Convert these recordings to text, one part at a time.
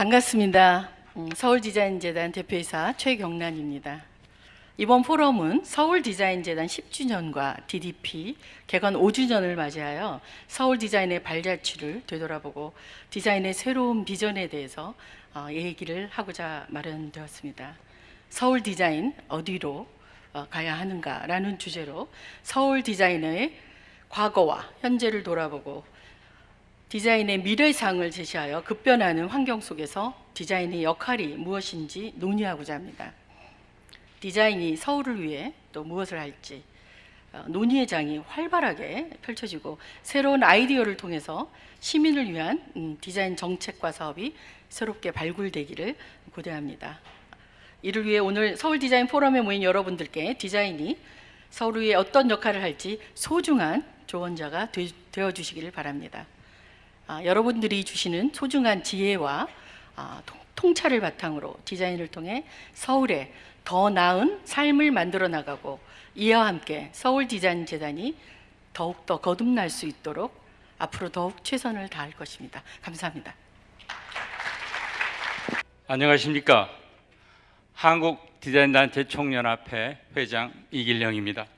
반갑습니다. 음, 서울 디자인 재단 대표이사 최경란입니다. 이번 포럼은 서울 디자인 재단 10주년과 DDP 개관 5주년을 맞이하여 서울 디자인의 발자취를 되돌아보고 디자인의 새로운 비전에 대해서 어, 얘기를 하고자 마련되었습니다. 서울 디자인 어디로 어, 가야 하는가라는 주제로 서울 디자인의 과거와 현재를 돌아보고 디자인의 미래상을 제시하여 급변하는 환경 속에서 디자인의 역할이 무엇인지 논의하고자 합니다. 디자인이 서울을 위해 또 무엇을 할지 어, 논의의 장이 활발하게 펼쳐지고 새로운 아이디어를 통해서 시민을 위한 음, 디자인 정책과 사업이 새롭게 발굴되기를 고대합니다. 이를 위해 오늘 서울 디자인 포럼에 모인 여러분들께 디자인이 서울을 위해 어떤 역할을 할지 소중한 조언자가 되어 주시기를 바랍니다. 아, 여러분들이 주시는 소중한 지혜와 아, 통찰을 바탕으로 디자인을 통해 서울에 더 나은 삶을 만들어 나가고 이와 함께 서울 디자인 재단이 더욱더 거듭날 수 있도록 앞으로 더욱 최선을 다할 것입니다. 감사합니다. 안녕하십니까. 한국 디자인단체 총연합회 회장 이길령입니다.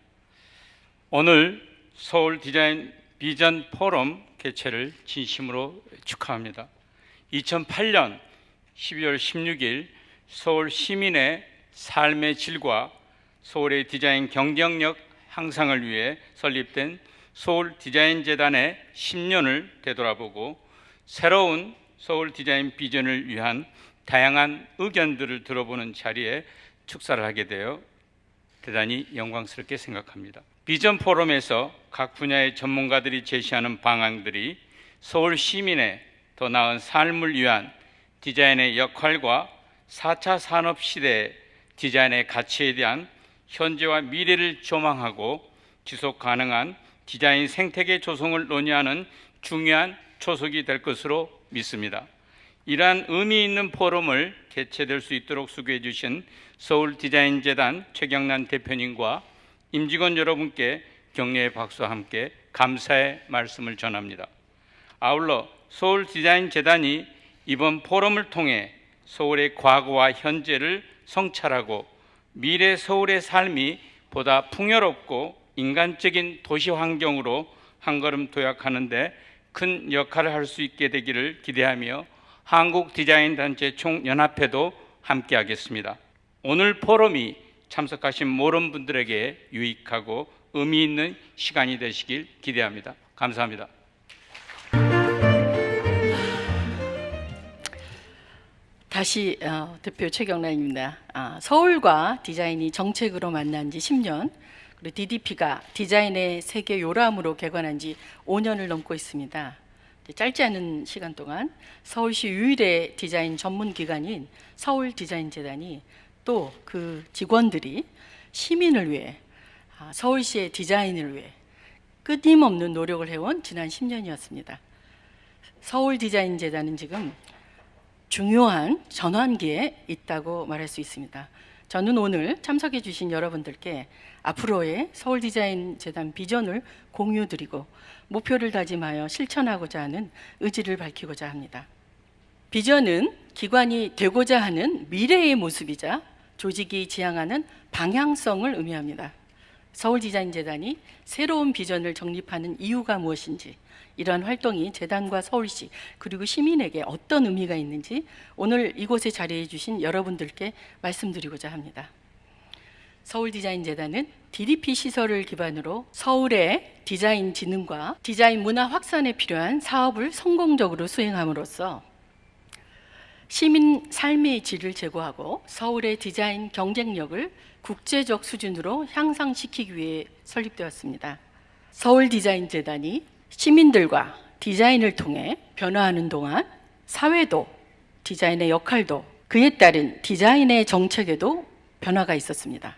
오늘 서울 디자인 비전 포럼 개최를 진심으로 축하합니다. 2008년 12월 16일 서울 시민의 삶의 질과 서울의 디자인 경쟁력 향상을 위해 설립된 서울 디자인 재단의 10년을 되돌아보고 새로운 서울 디자인 비전을 위한 다양한 의견들을 들어보는 자리에 축사를 하게 되어 대단히 영광스럽게 생각합니다. 비전 포럼에서 각 분야의 전문가들이 제시하는 방안들이 서울 시민의 더 나은 삶을 위한 디자인의 역할과 4차 산업 시대의 디자인의 가치에 대한 현재와 미래를 조망하고 지속 가능한 디자인 생태계 조성을 논의하는 중요한 초석이 될 것으로 믿습니다. 이러한 의미 있는 포럼을 개최될 수 있도록 수고해 주신 서울 디자인재단 최경란 대표님과 임직원 여러분께 격려의 박수와 함께 감사의 말씀을 전합니다. 아울러 서울 디자인 재단이 이번 포럼을 통해 서울의 과거와 현재를 성찰하고 미래 서울의 삶이 보다 풍요롭고 인간적인 도시 환경으로 한 걸음 도약하는데 큰 역할을 할 수 있게 되기를 기대하며 한국 디자인 단체 총연합회도 함께하겠습니다. 오늘 포럼이 참석하신 모든 분들에게 유익하고 의미 있는 시간이 되시길 기대합니다. 감사합니다. 다시 어, 대표 최경란입니다. 아, 서울과 디자인이 정책으로 만난 지 10년, 그리고 DDP가 디자인의 세계 요람으로 개관한 지 5년을 넘고 있습니다. 짧지 않은 시간 동안 서울시 유일의 디자인 전문 기관인 서울 디자인 재단이 또 그 직원들이 시민을 위해 아, 서울시의 디자인을 위해 끊임없는 노력을 해온 지난 10년이었습니다. 서울 디자인 재단은 지금 중요한 전환기에 있다고 말할 수 있습니다. 저는 오늘 참석해 주신 여러분들께 앞으로의 서울 디자인 재단 비전을 공유 드리고 목표를 다짐하여 실천하고자 하는 의지를 밝히고자 합니다. 비전은 기관이 되고자 하는 미래의 모습이자 조직이 지향하는 방향성을 의미합니다. 서울디자인재단이 새로운 비전을 정립하는 이유가 무엇인지 이러한 활동이 재단과 서울시 그리고 시민에게 어떤 의미가 있는지 오늘 이곳에 자리해 주신 여러분들께 말씀드리고자 합니다. 서울디자인재단은 DDP 시설을 기반으로 서울의 디자인 진흥과 디자인 문화 확산에 필요한 사업을 성공적으로 수행함으로써 시민 삶의 질을 제고하고 서울의 디자인 경쟁력을 국제적 수준으로 향상시키기 위해 설립되었습니다. 서울 디자인 재단이 시민들과 디자인을 통해 변화하는 동안 사회도 디자인의 역할도 그에 따른 디자인의 정책에도 변화가 있었습니다.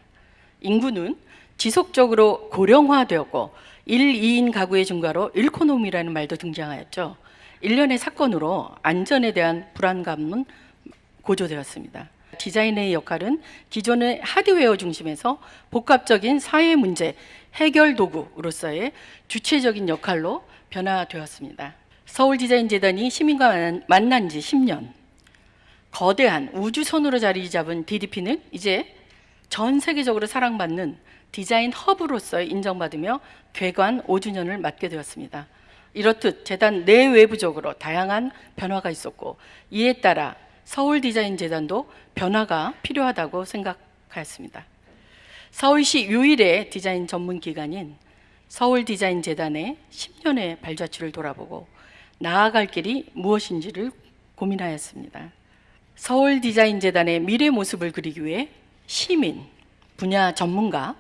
인구는 지속적으로 고령화되었고 1, 2인 가구의 증가로 일코노미라는 말도 등장하였죠. 일련의 사건으로 안전에 대한 불안감은 고조되었습니다. 디자인의 역할은 기존의 하드웨어 중심에서 복합적인 사회 문제 해결 도구로서의 주체적인 역할로 변화되었습니다. 서울 디자인 재단이 시민과 만난 지 10년, 거대한 우주선으로 자리 잡은 DDP는 이제 전 세계적으로 사랑받는 디자인 허브로서 인정받으며 괴관 5주년을 맞게 되었습니다. 이렇듯 재단 내외부적으로 다양한 변화가 있었고 이에 따라 서울 디자인 재단도 변화가 필요하다고 생각하였습니다. 서울시 유일의 디자인 전문 기관인 서울 디자인 재단의 10년의 발자취를 돌아보고 나아갈 길이 무엇인지를 고민하였습니다. 서울 디자인 재단의 미래 모습을 그리기 위해 시민, 분야 전문가,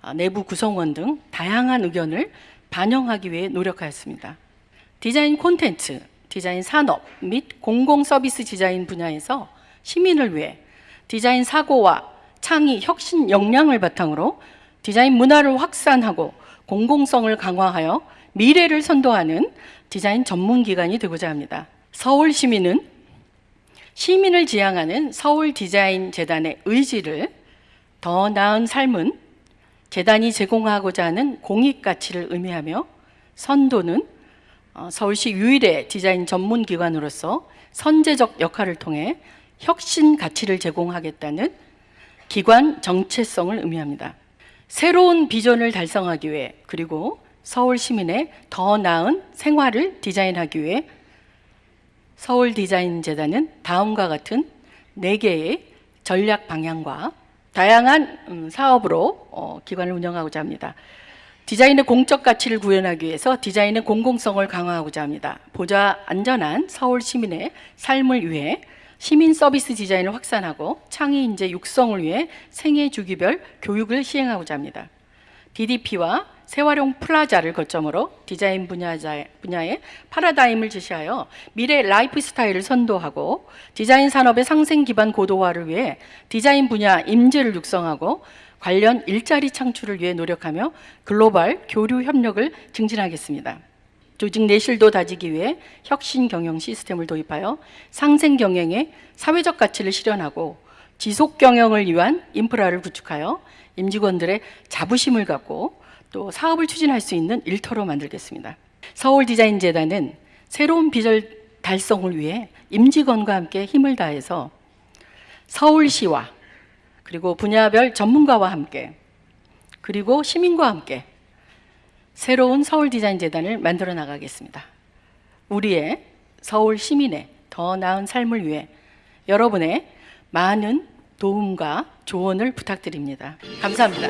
아, 내부 구성원 등 다양한 의견을 반영하기 위해 노력하였습니다. 디자인 콘텐츠, 디자인 산업 및 공공 서비스 디자인 분야에서 시민을 위해 디자인 사고와 창의 혁신 역량을 바탕으로 디자인 문화를 확산하고 공공성을 강화하여 미래를 선도하는 디자인 전문 기관이 되고자 합니다. 서울 시민은 시민을 지향하는 서울 디자인 재단의 의지를 더 나은 삶은 재단이 제공하고자 하는 공익 가치를 의미하며 선도는 어, 서울시 유일의 디자인 전문 기관으로서 선제적 역할을 통해 혁신 가치를 제공하겠다는 기관 정체성을 의미합니다. 새로운 비전을 달성하기 위해 그리고 서울 시민의 더 나은 생활을 디자인하기 위해 서울 디자인 재단은 다음과 같은 네 개의 전략 방향과 다양한 음, 사업으로 어, 기관을 운영하고자 합니다. 디자인의 공적 가치를 구현하기 위해서 디자인의 공공성을 강화하고자 합니다. 보자 안전한 서울 시민의 삶을 위해 시민 서비스 디자인을 확산하고 창의 인재 육성을 위해 생애 주기별 교육을 시행하고자 합니다. DDP와 새활용 플라자를 거점으로 디자인 분야의 패러다임을 제시하여 미래 라이프 스타일을 선도하고 디자인 산업의 상생 기반 고도화를 위해 디자인 분야 인재를 육성하고 관련 일자리 창출을 위해 노력하며 글로벌 교류 협력을 증진하겠습니다. 조직 내실도 다지기 위해 혁신 경영 시스템을 도입하여 상생 경영의 사회적 가치를 실현하고 지속 경영을 위한 인프라를 구축하여 임직원들의 자부심을 갖고 또 사업을 추진할 수 있는 일터로 만들겠습니다. 서울 디자인 재단은 새로운 비전 달성을 위해 임직원과 함께 힘을 다해서 서울시와 그리고 분야별 전문가와 함께 그리고 시민과 함께 새로운 서울 디자인 재단을 만들어 나가겠습니다. 우리의 서울 시민의 더 나은 삶을 위해 여러분의 많은 도움과 조언을 부탁드립니다. 감사합니다.